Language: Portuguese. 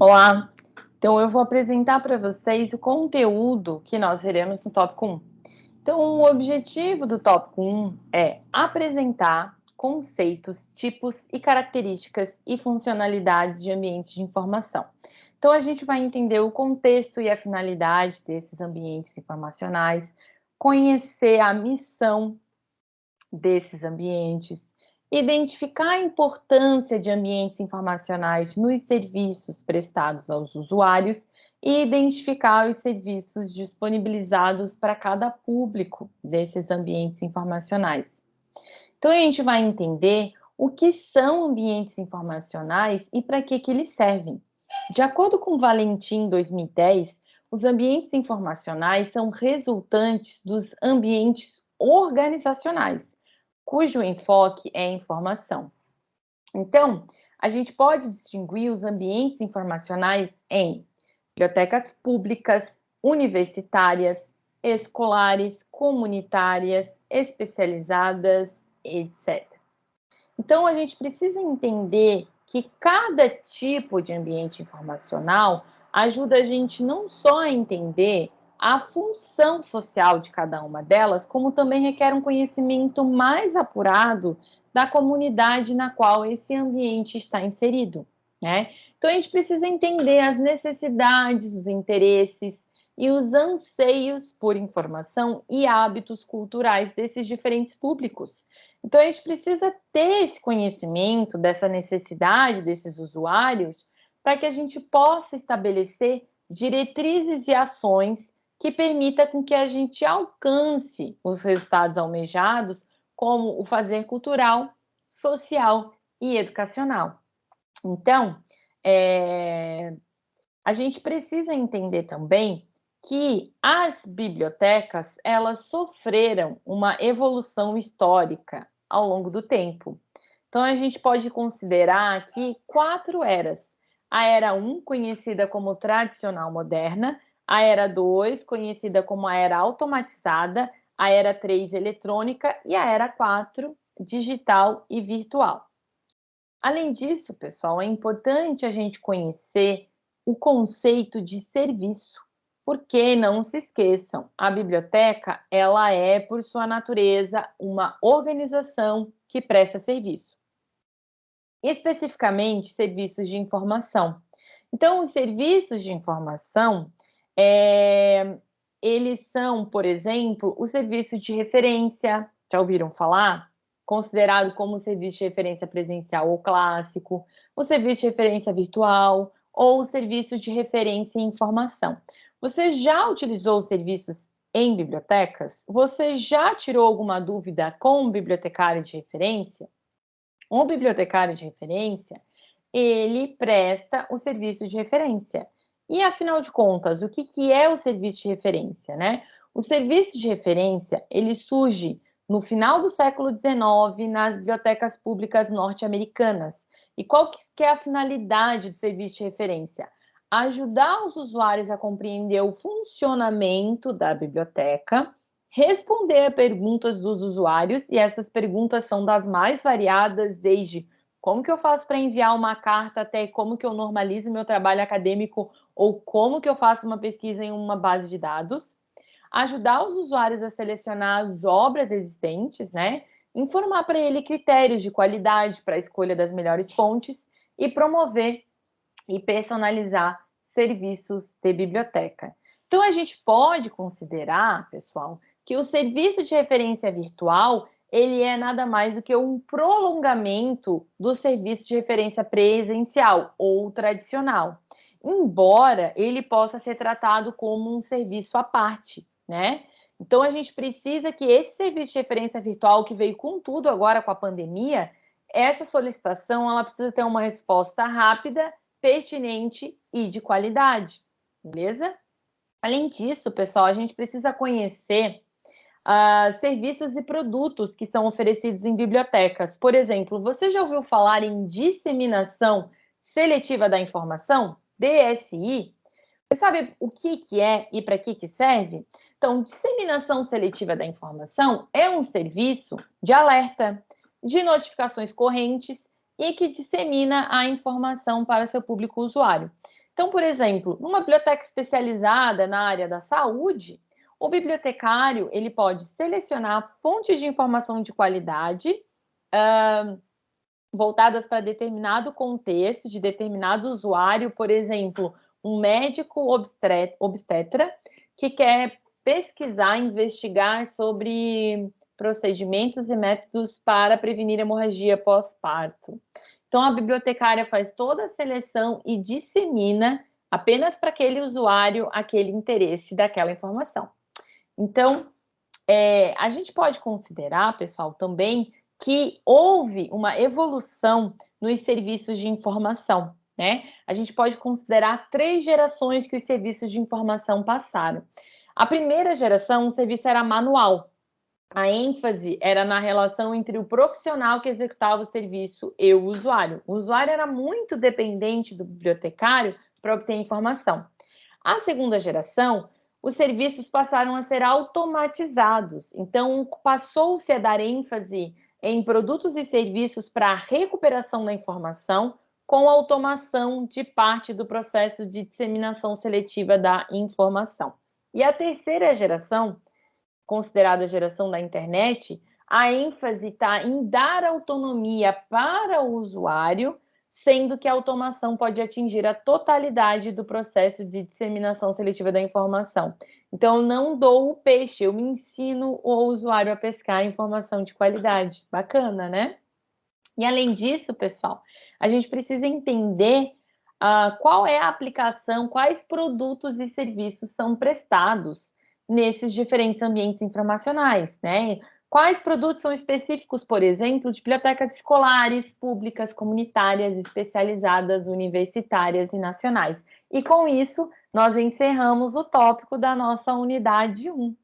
Olá, então eu vou apresentar para vocês o conteúdo que nós veremos no tópico 1. Então, o objetivo do tópico 1 é apresentar conceitos, tipos e características e funcionalidades de ambientes de informação. Então, a gente vai entender o contexto e a finalidade desses ambientes informacionais, conhecer a missão desses ambientes, identificar a importância de ambientes informacionais nos serviços prestados aos usuários e identificar os serviços disponibilizados para cada público desses ambientes informacionais. Então, a gente vai entender o que são ambientes informacionais e para que, que eles servem. De acordo com Valentim 2010, os ambientes informacionais são resultantes dos ambientes organizacionais, cujo enfoque é informação. Então, a gente pode distinguir os ambientes informacionais em bibliotecas públicas, universitárias, escolares, comunitárias, especializadas, etc. Então, a gente precisa entender que cada tipo de ambiente informacional ajuda a gente não só a entender a função social de cada uma delas, como também requer um conhecimento mais apurado da comunidade na qual esse ambiente está inserido. Né? Então, a gente precisa entender as necessidades, os interesses e os anseios por informação e hábitos culturais desses diferentes públicos. Então, a gente precisa ter esse conhecimento dessa necessidade desses usuários para que a gente possa estabelecer diretrizes e ações que permita com que a gente alcance os resultados almejados, como o fazer cultural, social e educacional. Então, é, a gente precisa entender também que as bibliotecas elas sofreram uma evolução histórica ao longo do tempo. Então a gente pode considerar aqui quatro eras. A era 1, um, conhecida como tradicional moderna, a era 2, conhecida como a era automatizada, a era 3, eletrônica e a era 4, digital e virtual. Além disso, pessoal, é importante a gente conhecer o conceito de serviço, porque não se esqueçam, a biblioteca ela é por sua natureza uma organização que presta serviço. Especificamente, serviços de informação. Então, os serviços de informação é, eles são, por exemplo, o serviço de referência, já ouviram falar? Considerado como serviço de referência presencial ou clássico, o serviço de referência virtual ou o serviço de referência em informação. Você já utilizou serviços em bibliotecas? Você já tirou alguma dúvida com o bibliotecário de referência? O bibliotecário de referência, ele presta o serviço de referência. E, afinal de contas, o que, que é o serviço de referência? Né? O serviço de referência ele surge no final do século XIX nas bibliotecas públicas norte-americanas. E qual que é a finalidade do serviço de referência? Ajudar os usuários a compreender o funcionamento da biblioteca, responder a perguntas dos usuários, e essas perguntas são das mais variadas, desde como que eu faço para enviar uma carta até como que eu normalizo meu trabalho acadêmico ou como que eu faço uma pesquisa em uma base de dados, ajudar os usuários a selecionar as obras existentes, né? Informar para ele critérios de qualidade para a escolha das melhores fontes e promover e personalizar serviços de biblioteca. Então, a gente pode considerar, pessoal, que o serviço de referência virtual ele é nada mais do que um prolongamento do serviço de referência presencial ou tradicional embora ele possa ser tratado como um serviço à parte, né? Então a gente precisa que esse serviço de referência virtual que veio com tudo agora com a pandemia, essa solicitação ela precisa ter uma resposta rápida, pertinente e de qualidade, beleza? Além disso, pessoal, a gente precisa conhecer uh, serviços e produtos que são oferecidos em bibliotecas. Por exemplo, você já ouviu falar em disseminação seletiva da informação? DSI, você sabe o que, que é e para que, que serve? Então, disseminação seletiva da informação é um serviço de alerta, de notificações correntes e que dissemina a informação para seu público usuário. Então, por exemplo, numa biblioteca especializada na área da saúde, o bibliotecário ele pode selecionar fontes de informação de qualidade uh, voltadas para determinado contexto, de determinado usuário, por exemplo, um médico obstetra que quer pesquisar, investigar sobre procedimentos e métodos para prevenir hemorragia pós-parto. Então, a bibliotecária faz toda a seleção e dissemina apenas para aquele usuário aquele interesse daquela informação. Então, é, a gente pode considerar, pessoal, também que houve uma evolução nos serviços de informação, né? A gente pode considerar três gerações que os serviços de informação passaram. A primeira geração, o serviço era manual. A ênfase era na relação entre o profissional que executava o serviço e o usuário. O usuário era muito dependente do bibliotecário para obter informação. A segunda geração, os serviços passaram a ser automatizados. Então, passou-se a dar ênfase em produtos e serviços para a recuperação da informação com automação de parte do processo de disseminação seletiva da informação. E a terceira geração, considerada a geração da internet, a ênfase está em dar autonomia para o usuário sendo que a automação pode atingir a totalidade do processo de disseminação seletiva da informação. Então, eu não dou o peixe, eu me ensino o usuário a pescar informação de qualidade. Bacana, né? E além disso, pessoal, a gente precisa entender uh, qual é a aplicação, quais produtos e serviços são prestados nesses diferentes ambientes informacionais, né? Quais produtos são específicos, por exemplo, de bibliotecas escolares, públicas, comunitárias, especializadas, universitárias e nacionais? E com isso, nós encerramos o tópico da nossa unidade 1.